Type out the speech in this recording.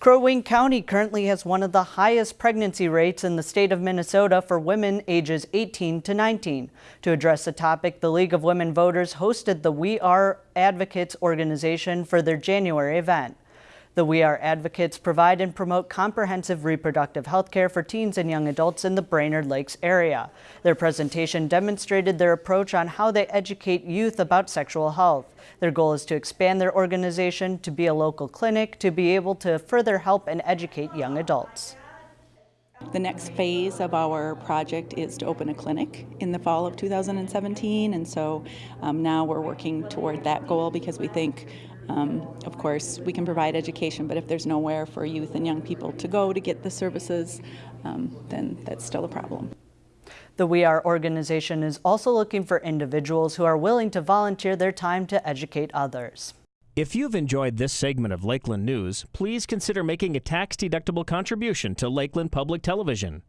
Crow Wing County currently has one of the highest pregnancy rates in the state of Minnesota for women ages 18 to 19. To address the topic, the League of Women Voters hosted the We Are Advocates organization for their January event. The We Are Advocates provide and promote comprehensive reproductive health care for teens and young adults in the Brainerd Lakes area. Their presentation demonstrated their approach on how they educate youth about sexual health. Their goal is to expand their organization to be a local clinic to be able to further help and educate young adults. The next phase of our project is to open a clinic in the fall of 2017, and so um, now we're working toward that goal because we think, um, of course, we can provide education, but if there's nowhere for youth and young people to go to get the services, um, then that's still a problem. The We Are organization is also looking for individuals who are willing to volunteer their time to educate others. If you've enjoyed this segment of Lakeland News, please consider making a tax-deductible contribution to Lakeland Public Television.